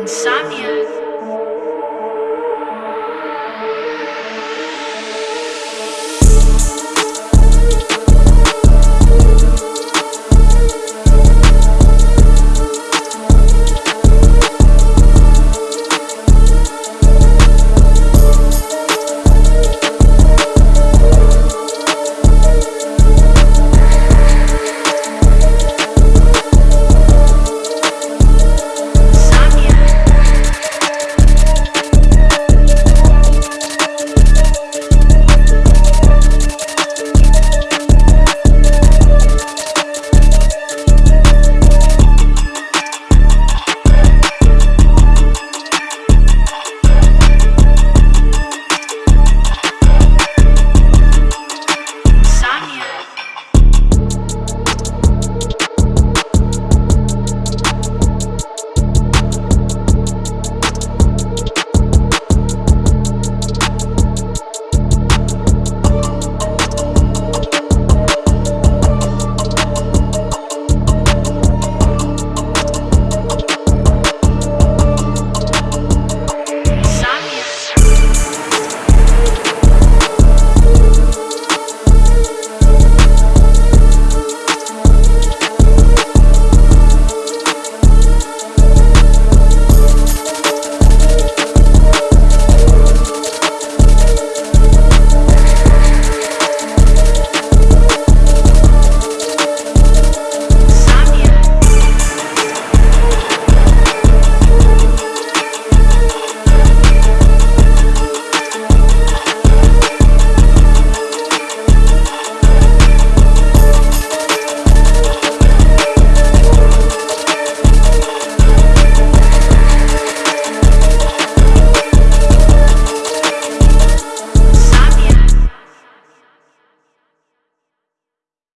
Insomnia.